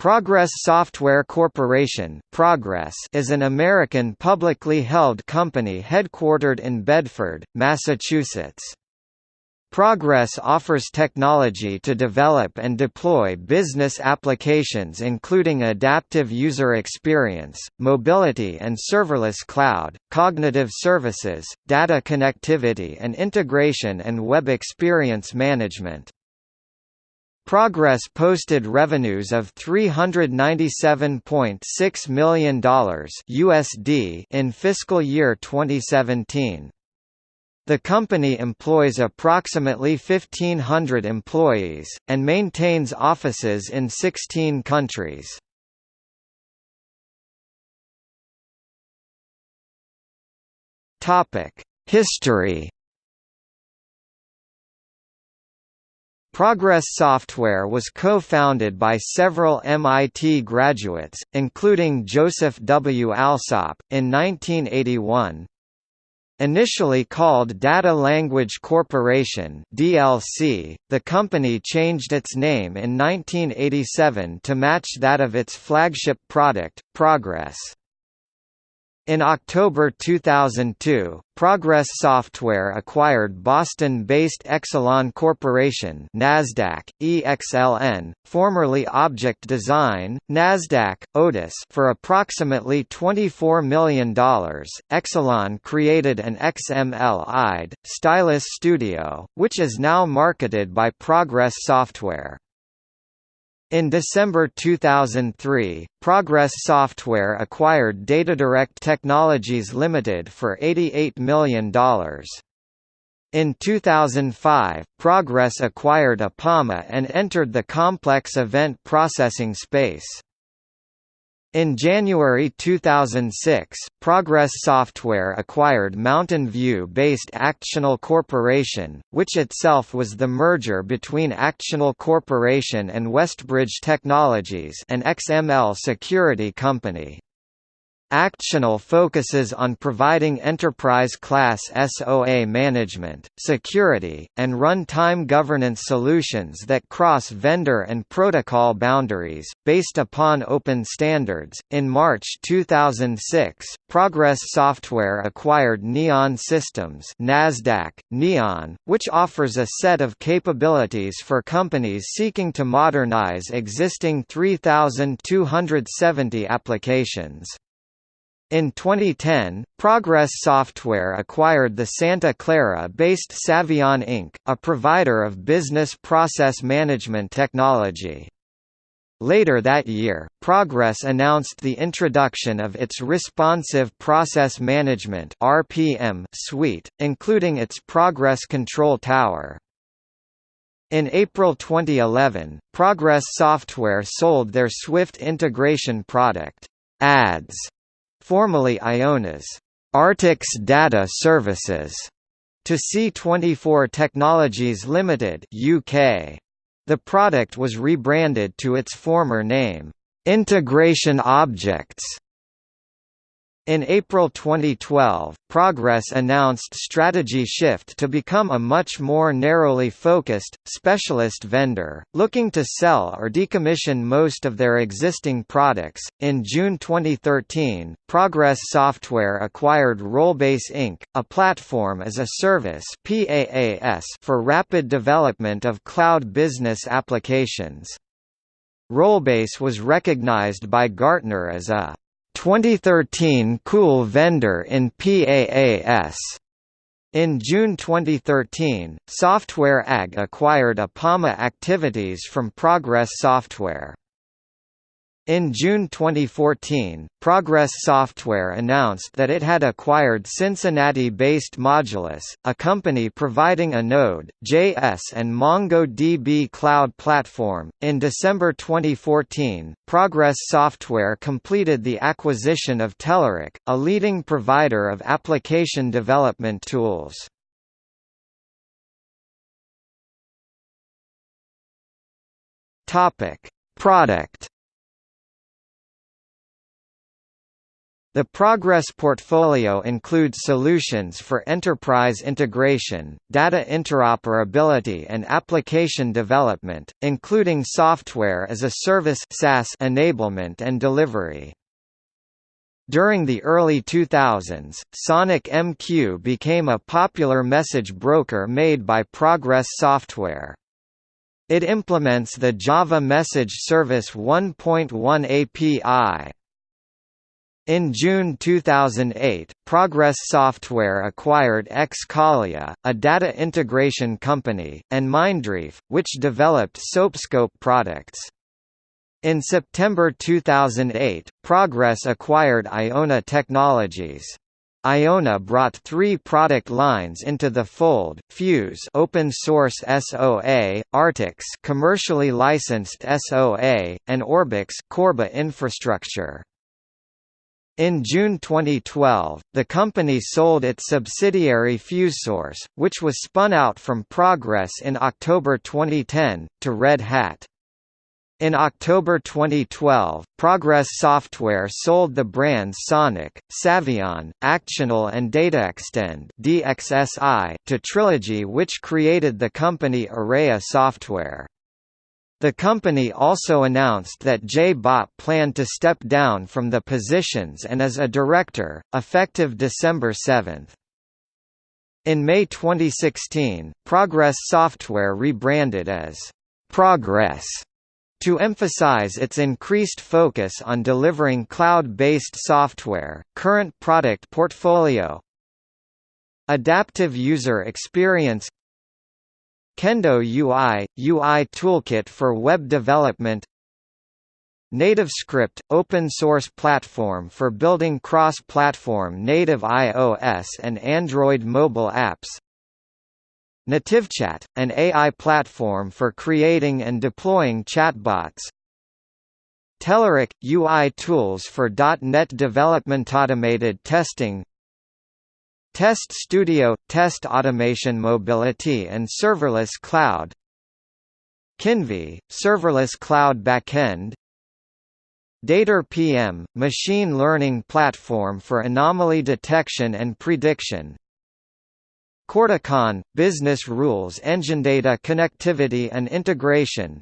Progress Software Corporation Progress is an American publicly held company headquartered in Bedford, Massachusetts. Progress offers technology to develop and deploy business applications including adaptive user experience, mobility and serverless cloud, cognitive services, data connectivity and integration and web experience management. Progress posted revenues of $397.6 million USD in fiscal year 2017. The company employs approximately 1,500 employees, and maintains offices in 16 countries. History Progress Software was co-founded by several MIT graduates, including Joseph W. Alsop, in 1981. Initially called Data Language Corporation (DLC), the company changed its name in 1987 to match that of its flagship product, Progress. In October 2002, Progress Software acquired Boston-based eXcelon Corporation (Nasdaq: EXLN), formerly Object Design, Nasdaq: Otis, for approximately $24 million. eXcelon created an XML-IDE Stylus Studio, which is now marketed by Progress Software. In December 2003, Progress Software acquired DataDirect Technologies Limited for $88 million. In 2005, Progress acquired Apama and entered the complex event processing space. In January 2006, Progress Software acquired Mountain View-based Actional Corporation, which itself was the merger between Actional Corporation and Westbridge Technologies an XML security company. Actional focuses on providing enterprise-class SOA management, security, and runtime governance solutions that cross vendor and protocol boundaries, based upon open standards. In March 2006, Progress Software acquired Neon Systems (Nasdaq: Neon), which offers a set of capabilities for companies seeking to modernize existing 3270 applications. In 2010, Progress Software acquired the Santa Clara-based Savvion Inc., a provider of business process management technology. Later that year, Progress announced the introduction of its Responsive Process Management (RPM) suite, including its Progress Control Tower. In April 2011, Progress Software sold their Swift integration product, ADS, formerly Iona's Artix Data Services, to C24 Technologies Limited UK. The product was rebranded to its former name, Integration Objects, in April 2012, Progress announced strategy shift to become a much more narrowly focused, specialist vendor, looking to sell or decommission most of their existing products. In June 2013, Progress Software acquired Rollbase Inc., a platform as a service (PaaS) for rapid development of cloud business applications. Rollbase was recognized by Gartner as a 2013 Cool Vendor in PaaS. In June 2013, Software AG acquired Apama activities from Progress Software. In June 2014, Progress Software announced that it had acquired Cincinnati-based Modulus, a company providing a Node.js and MongoDB cloud platform. In December 2014, Progress Software completed the acquisition of Telerik, a leading provider of application development tools. Topic: Product The Progress portfolio includes solutions for enterprise integration, data interoperability and application development, including software as a service SaaS enablement and delivery. During the early 2000s, Sonic MQ became a popular message broker made by Progress Software. It implements the Java Message Service 1.1 API. In June 2008, Progress Software acquired Xcalia, a data integration company, and Mindreef, which developed SoapScope products. In September 2008, Progress acquired Iona Technologies. Iona brought three product lines into the fold: Fuse, open source SOA, Artix, commercially licensed SOA, and Orbix, Corba infrastructure. In June 2012, the company sold its subsidiary FuseSource, which was spun out from Progress in October 2010, to Red Hat. In October 2012, Progress Software sold the brands Sonic, Savvion, Actional and DataExtend (DXSI) to Trilogy which created the company Aurea Software. The company also announced that Jay Bhatt planned to step down from the positions and as a director, effective December 7. In May 2016, Progress Software rebranded as Progress to emphasize its increased focus on delivering cloud-based software, current product portfolio Adaptive user experience Kendo UI – UI toolkit for web development. NativeScript – open-source platform for building cross-platform native iOS and Android mobile apps. NativeChat – an AI platform for creating and deploying chatbots. Telerik – UI tools for .NET development automated testing Test Studio – Test automation mobility and serverless cloud. Kinvey – serverless cloud backend. DataRPM – machine learning platform for anomaly detection and prediction. Corticon – business rules engine data connectivity and integration.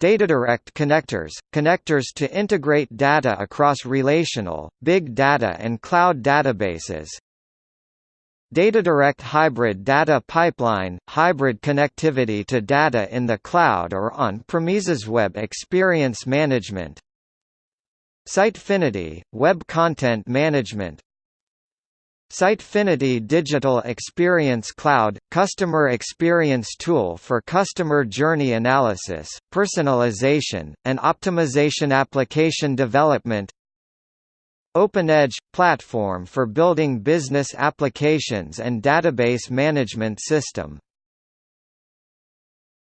DataDirect connectors – connectors to integrate data across relational, big data and cloud databases DataDirect Hybrid Data Pipeline – hybrid connectivity to data in the cloud or on-premises web experience management. Sitefinity – web content management. Sitefinity Digital Experience Cloud – customer experience tool for customer journey analysis, personalization, and optimization application development OpenEdge – platform for building business applications and database management system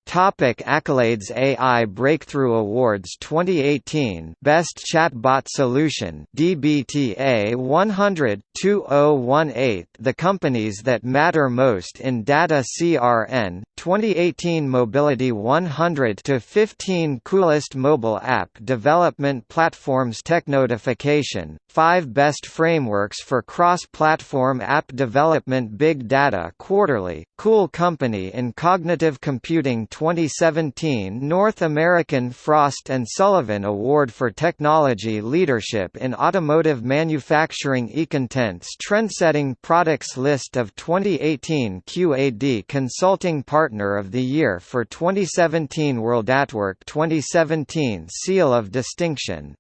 Topic accolades AI Breakthrough Awards 2018 Best Chatbot Solution DBTA 100 2018 The companies that matter most in data CRN 2018 Mobility 100 to 15 Coolest Mobile App Development Platforms Technotification 5 Best Frameworks for Cross-Platform App Development Big Data Quarterly Cool Company in Cognitive Computing 2017 North American Frost & Sullivan Award for Technology Leadership in Automotive Manufacturing Econtents Trendsetting Products List of 2018 QAD Consulting Partner of the Year for 2017 World at Work 2017 Seal of Distinction